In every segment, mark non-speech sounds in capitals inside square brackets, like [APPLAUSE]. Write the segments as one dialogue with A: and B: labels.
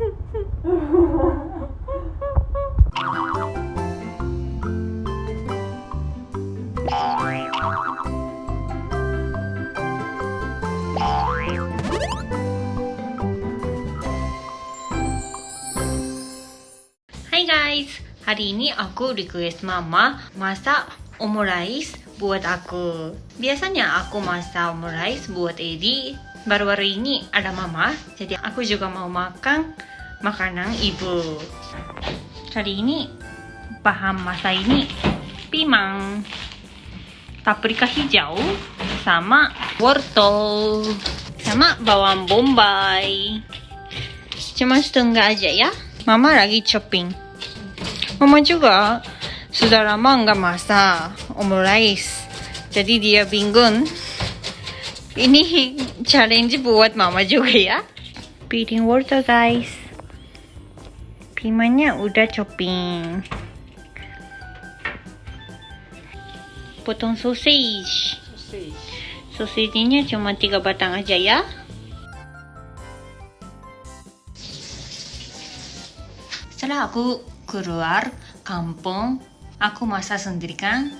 A: Hai guys, hari ini aku request mama masak omurice buat aku. Biasanya aku masak omurice buat Edi. Baru-baru ini ada mama, jadi aku juga mau makan makanan ibu. Kali ini bahan masak ini pimang, paprika hijau, sama wortel, sama bawang bombay. Cuma setengah aja ya. Mama lagi chopping. Mama juga sudah lama nggak masak omurice. Jadi dia bingung. Ini challenge buat mama juga ya. Piring wortel guys. Pimanya udah chopping. Potong sausage. Sausage-nya cuma tiga batang aja ya. Setelah aku keluar kampung, aku masak sendiri kan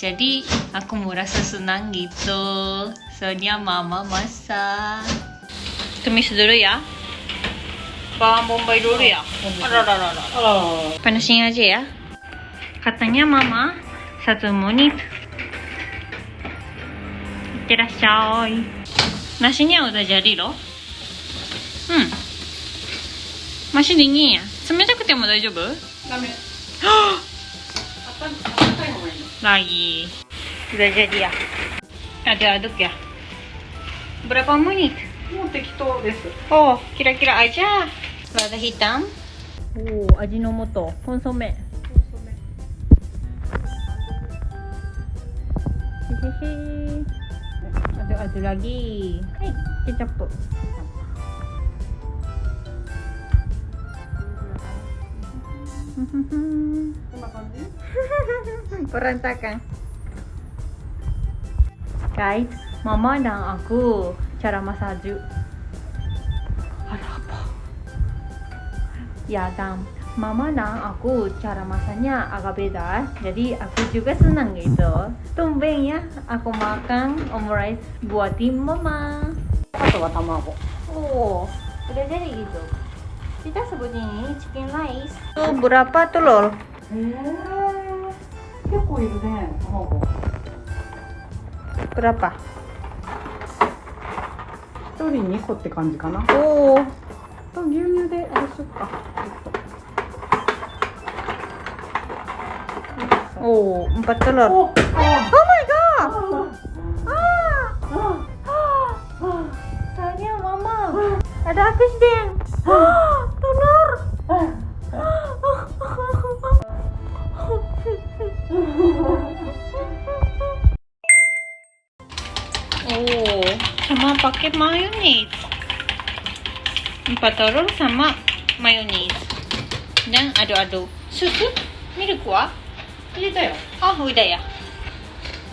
A: Jadi aku merasa senang gitu. Soalnya mama masak. Tumis dulu ya. Bawang bombay dulu ya. Aduh, aduh, aduh, aduh. Panasin aja ya. Katanya mama satu menit. Itterasshai. Nasinya udah jadi loh. Hmm. Masih dingin ya? 冷たくても大丈夫
B: ダメ。 [GASPS]
A: Hah!
B: あ った、あったかい方がいいの。
A: Lagi. Udah jadi ya? Aduk-aduk ya? Berapa menit?
B: もう適当です。
A: Oh, kira-kira aja. Lada hitam. Oh, ajinomoto. Konsome. Hehehe. Aduk-aduk lagi. Hai, kecap. [LAUGHS] Perantakan. Guys, mama dan aku cara masaju. Ada apa? Ya, dan mama dan aku cara masaknya agak beda. Jadi aku juga senang gitu. Tumben ya, aku makan omurice buatin mama.
B: Atau aku?
A: Oh, udah jadi gitu. kita sebutnya ini chicken rice itu berapa
B: tuh lol?
A: berapa?
B: 1人2個って感じかな
A: おお
B: と牛乳であれしよっかおおバッ
A: タロー
B: お
A: Oh my god! Ah!
B: Ah!
A: Tanya mama. Ada aku sedang. Oh, sama pakai mayonnaise. Empat telur sama mayonnaise. Dan aduk-aduk. Susu? Milk
B: wa? Udah ya?
A: Oh, udah ya.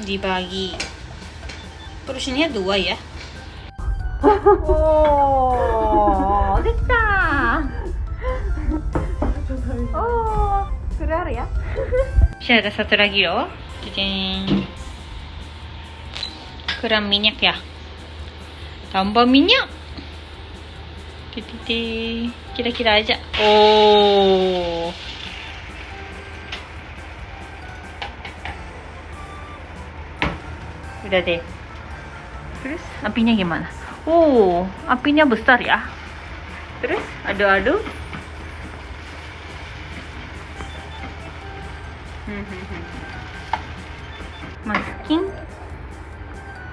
A: Dibagi. Porsinya dua ya. oh, [LAUGHS] dikta. Oh, keluar ya. [LAUGHS] Saya ada satu lagi loh. Jadi... Kurang minyak ya. Tambah minyak. Kira-kira aja. Oh. Udah deh. Terus apinya gimana? Oh, apinya besar ya. Terus aduk-aduk. Hmm, hmm, hmm. Masukin.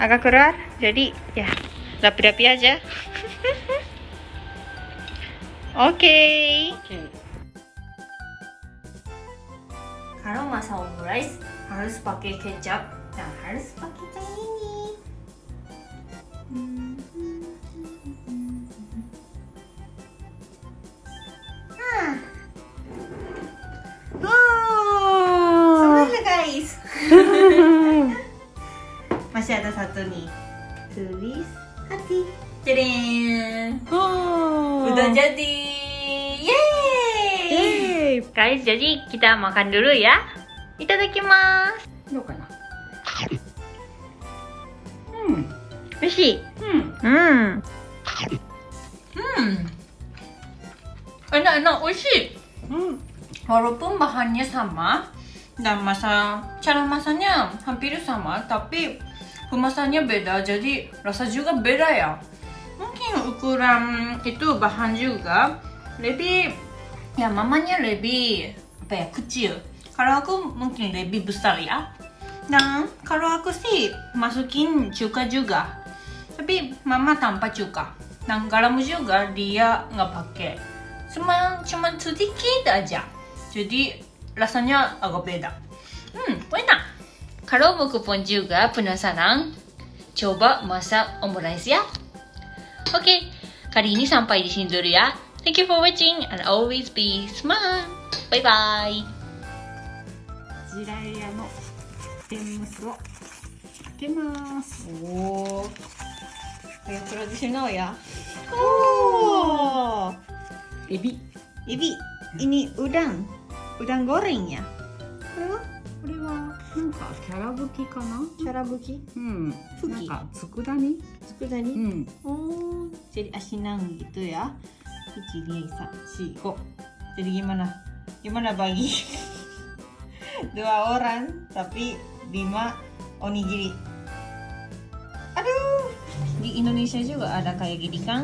A: agak keluar jadi ya rapi-rapi aja. [LAUGHS] Oke. Kalau masak omurice harus pakai kecap dan harus pakai satu nih. Tulis hati. Jadi,
B: Oh.
A: udah jadi. Yeay!
B: Yeay.
A: Guys, jadi kita makan dulu ya. Itadakimasu.
B: どうかな。うん。
A: 美味しい。
B: うん。
A: Hmm. Hmm. Enak-enak, 美味しい。
B: うん。
A: Walaupun bahannya sama dan masa cara masaknya hampir sama, tapi kemasannya beda, jadi rasa juga beda ya. Mungkin ukuran itu bahan juga lebih ya mamanya lebih apa ya kecil. Kalau aku mungkin lebih besar ya. Dan kalau aku sih masukin cuka juga. Tapi mama tanpa cuka. Dan garam juga dia nggak pakai. Cuma cuma sedikit aja. Jadi rasanya agak beda. Hmm, enak. Kalau buku pun juga penasaran, coba masak omurice ya. Oke, kali ini sampai di sini dulu ya. Thank you for watching and always be smart. Bye bye.
B: ジライヤの天むすをかけます。
A: Oh, kayak tradisional ya.
B: Oh. Ebi.
A: Ibi, ini udang. Udang goreng ya.
B: なんかキャラぶきかな
A: キャラぶき
B: うん
A: ふき
B: なんか佃煮
A: 佃
B: 煮
A: う
B: ん
A: おーチェリアシナンギとや一二三四五 jadi gimana gimana bagi dua orang tapi lima onigiri aduh di Indonesia juga ada kayak gini kan